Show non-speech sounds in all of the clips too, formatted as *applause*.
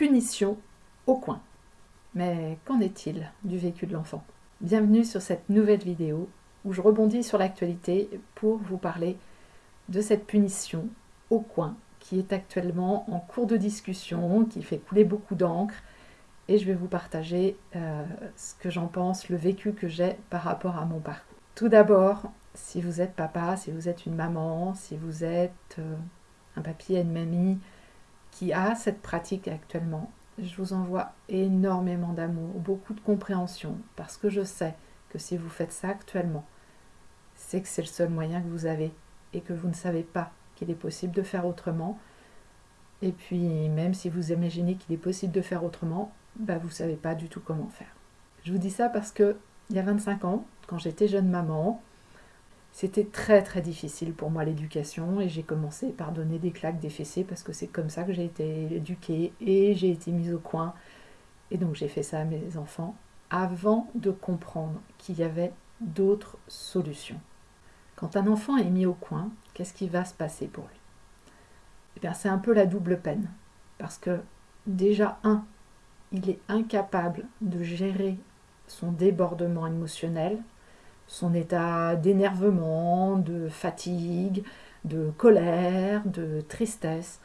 Punition au coin. Mais qu'en est-il du vécu de l'enfant? Bienvenue sur cette nouvelle vidéo où je rebondis sur l'actualité pour vous parler de cette punition au coin qui est actuellement en cours de discussion, qui fait couler beaucoup d'encre et je vais vous partager euh, ce que j'en pense, le vécu que j'ai par rapport à mon parcours. Tout d'abord, si vous êtes papa, si vous êtes une maman, si vous êtes euh, un papier, une mamie qui a cette pratique actuellement, je vous envoie énormément d'amour, beaucoup de compréhension, parce que je sais que si vous faites ça actuellement, c'est que c'est le seul moyen que vous avez et que vous ne savez pas qu'il est possible de faire autrement. Et puis, même si vous imaginez qu'il est possible de faire autrement, bah, vous ne savez pas du tout comment faire. Je vous dis ça parce que il y a 25 ans, quand j'étais jeune maman, c'était très très difficile pour moi l'éducation et j'ai commencé par donner des claques, des fessées parce que c'est comme ça que j'ai été éduquée et j'ai été mise au coin. Et donc j'ai fait ça à mes enfants avant de comprendre qu'il y avait d'autres solutions. Quand un enfant est mis au coin, qu'est-ce qui va se passer pour lui? Eh bien c'est un peu la double peine parce que déjà un, il est incapable de gérer son débordement émotionnel, son état d'énervement, de fatigue, de colère, de tristesse.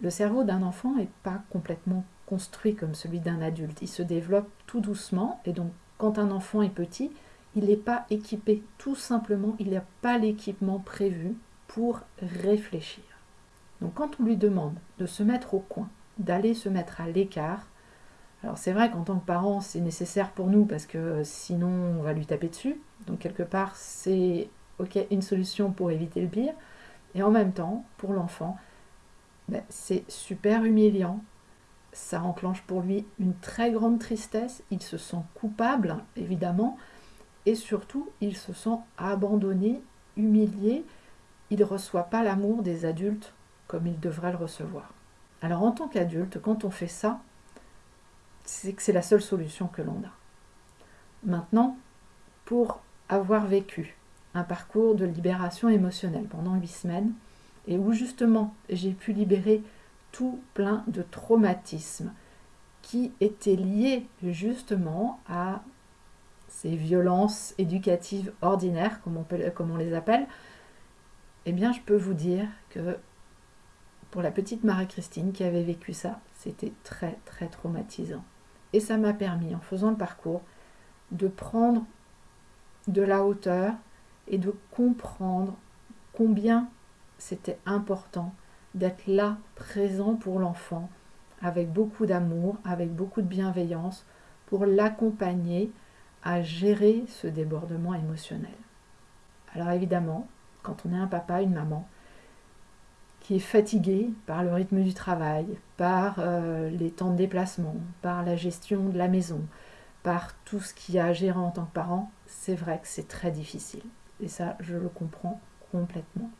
Le cerveau d'un enfant n'est pas complètement construit comme celui d'un adulte. Il se développe tout doucement et donc quand un enfant est petit, il n'est pas équipé. Tout simplement, il n'a pas l'équipement prévu pour réfléchir. Donc quand on lui demande de se mettre au coin, d'aller se mettre à l'écart, alors c'est vrai qu'en tant que parent, c'est nécessaire pour nous parce que euh, sinon on va lui taper dessus. Donc quelque part, c'est une solution pour éviter le pire. Et en même temps, pour l'enfant, ben, c'est super humiliant. Ça enclenche pour lui une très grande tristesse. Il se sent coupable, évidemment. Et surtout, il se sent abandonné, humilié. Il ne reçoit pas l'amour des adultes comme il devrait le recevoir. Alors en tant qu'adulte, quand on fait ça, c'est que c'est la seule solution que l'on a. Maintenant, pour avoir vécu un parcours de libération émotionnelle pendant huit semaines, et où justement j'ai pu libérer tout plein de traumatismes qui étaient liés justement à ces violences éducatives ordinaires, comme on, comme on les appelle, eh bien je peux vous dire que pour la petite Marie-Christine qui avait vécu ça, c'était très très traumatisant. Et ça m'a permis, en faisant le parcours, de prendre de la hauteur et de comprendre combien c'était important d'être là, présent pour l'enfant, avec beaucoup d'amour, avec beaucoup de bienveillance, pour l'accompagner à gérer ce débordement émotionnel. Alors évidemment, quand on est un papa, une maman, qui est fatigué par le rythme du travail, par euh, les temps de déplacement, par la gestion de la maison, par tout ce qu'il y a à gérer en tant que parent, c'est vrai que c'est très difficile. Et ça, je le comprends complètement.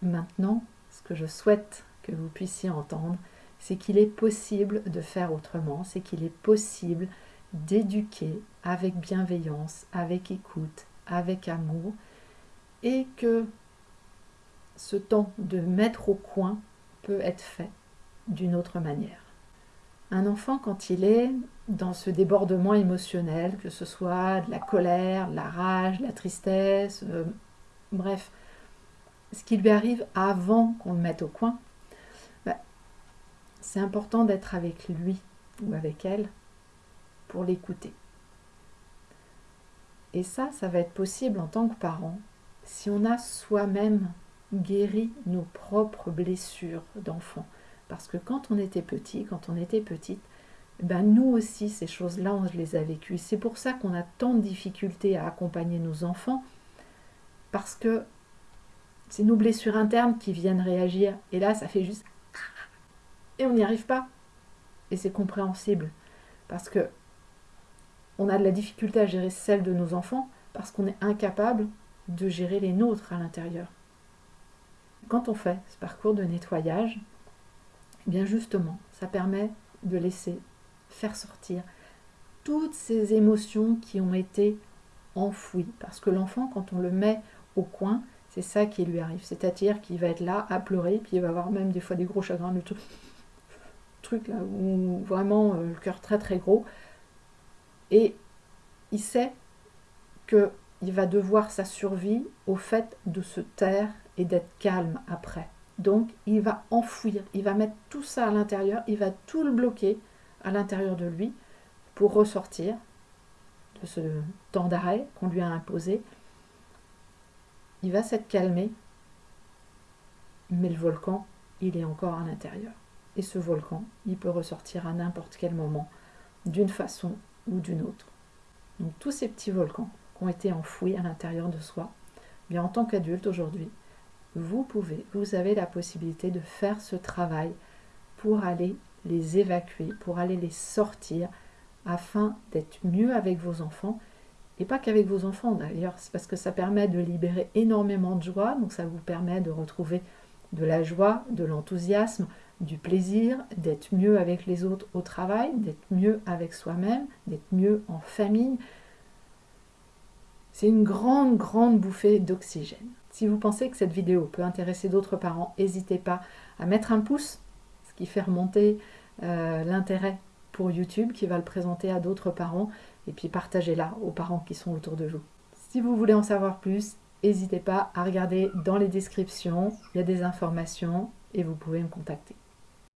Maintenant, ce que je souhaite que vous puissiez entendre, c'est qu'il est possible de faire autrement, c'est qu'il est possible d'éduquer avec bienveillance, avec écoute, avec amour, et que ce temps de mettre au coin peut être fait d'une autre manière. Un enfant, quand il est dans ce débordement émotionnel, que ce soit de la colère, de la rage, de la tristesse, euh, bref, ce qui lui arrive avant qu'on le mette au coin, bah, c'est important d'être avec lui ou avec elle pour l'écouter. Et ça, ça va être possible en tant que parent si on a soi-même guérit nos propres blessures d'enfant. Parce que quand on était petit, quand on était petite, ben nous aussi, ces choses-là, on les a vécues. C'est pour ça qu'on a tant de difficultés à accompagner nos enfants, parce que c'est nos blessures internes qui viennent réagir. Et là, ça fait juste... Et on n'y arrive pas. Et c'est compréhensible. Parce que on a de la difficulté à gérer celle de nos enfants, parce qu'on est incapable de gérer les nôtres à l'intérieur quand on fait ce parcours de nettoyage, eh bien justement, ça permet de laisser faire sortir toutes ces émotions qui ont été enfouies. Parce que l'enfant, quand on le met au coin, c'est ça qui lui arrive. C'est-à-dire qu'il va être là à pleurer, puis il va avoir même des fois des gros chagrins, tout, *laughs* truc là, où vraiment euh, le cœur très très gros. Et il sait qu'il va devoir sa survie au fait de se taire et d'être calme après. Donc il va enfouir, il va mettre tout ça à l'intérieur, il va tout le bloquer à l'intérieur de lui pour ressortir de ce temps d'arrêt qu'on lui a imposé. Il va s'être calmé, mais le volcan, il est encore à l'intérieur. Et ce volcan, il peut ressortir à n'importe quel moment, d'une façon ou d'une autre. Donc tous ces petits volcans qui ont été enfouis à l'intérieur de soi, bien en tant qu'adulte aujourd'hui, vous pouvez, vous avez la possibilité de faire ce travail pour aller les évacuer, pour aller les sortir, afin d'être mieux avec vos enfants. Et pas qu'avec vos enfants d'ailleurs, c'est parce que ça permet de libérer énormément de joie, donc ça vous permet de retrouver de la joie, de l'enthousiasme, du plaisir, d'être mieux avec les autres au travail, d'être mieux avec soi-même, d'être mieux en famille. C'est une grande, grande bouffée d'oxygène. Si vous pensez que cette vidéo peut intéresser d'autres parents, n'hésitez pas à mettre un pouce, ce qui fait remonter euh, l'intérêt pour YouTube, qui va le présenter à d'autres parents, et puis partagez-la aux parents qui sont autour de vous. Si vous voulez en savoir plus, n'hésitez pas à regarder dans les descriptions, il y a des informations et vous pouvez me contacter.